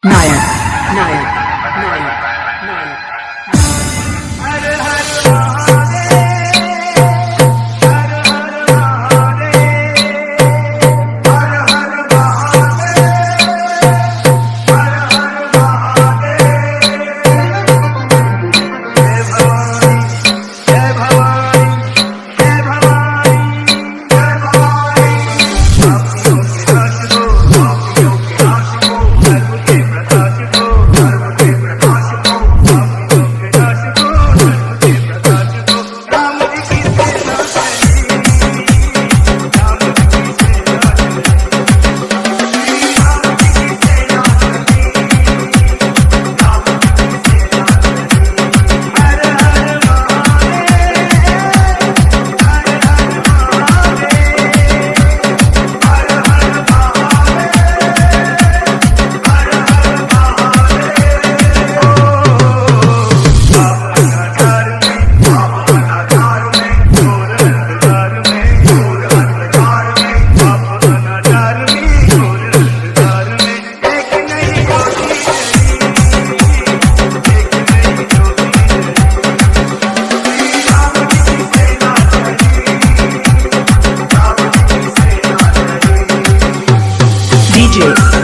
Nayak, Nayak, DJ,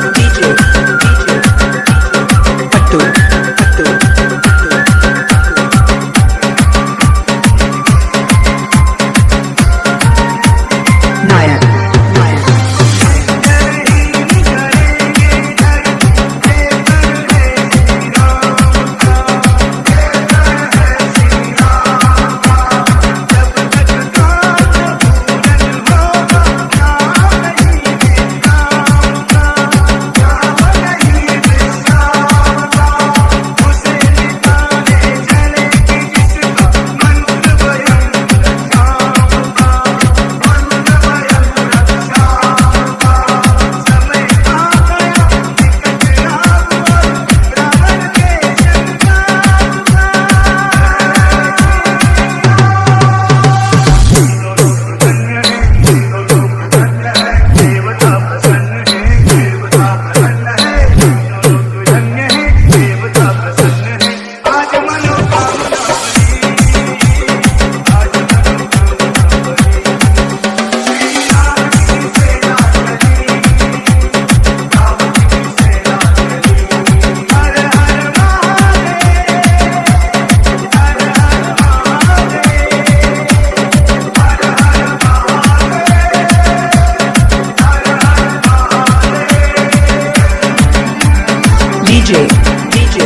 DJ, DJ,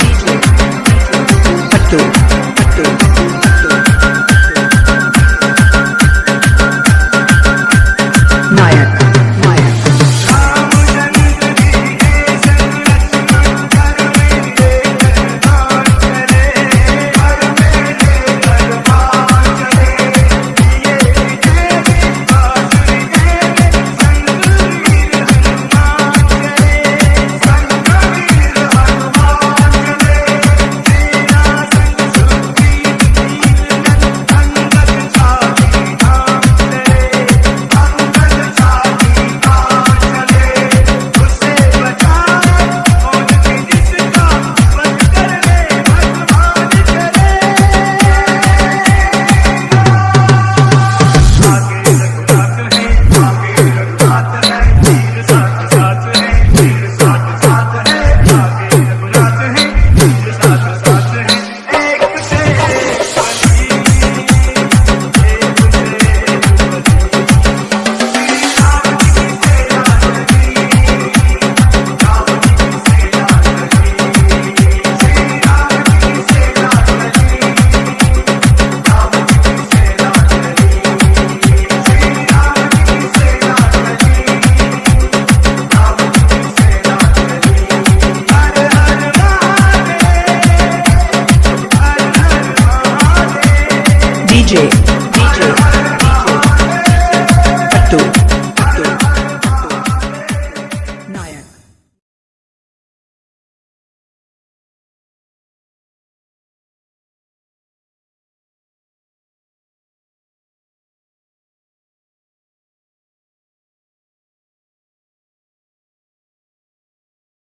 DJ, Pattu, DJ,